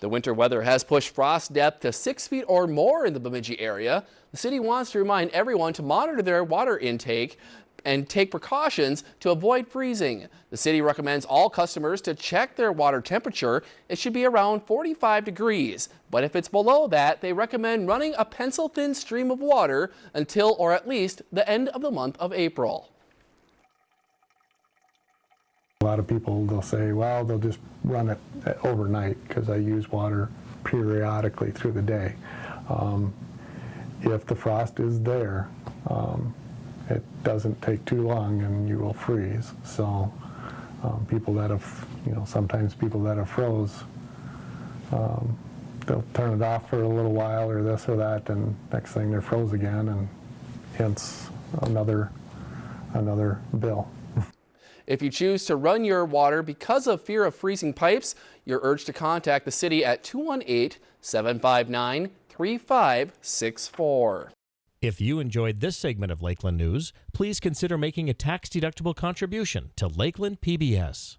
The winter weather has pushed frost depth to six feet or more in the Bemidji area. The city wants to remind everyone to monitor their water intake and take precautions to avoid freezing. The city recommends all customers to check their water temperature. It should be around 45 degrees, but if it's below that, they recommend running a pencil-thin stream of water until or at least the end of the month of April. Lot of people, they'll say, well, they'll just run it overnight because I use water periodically through the day. Um, if the frost is there, um, it doesn't take too long and you will freeze. So um, people that have, you know, sometimes people that have froze, um, they'll turn it off for a little while or this or that and next thing they're froze again and hence another, another bill. If you choose to run your water because of fear of freezing pipes, you're urged to contact the city at 218-759-3564. If you enjoyed this segment of Lakeland News, please consider making a tax-deductible contribution to Lakeland PBS.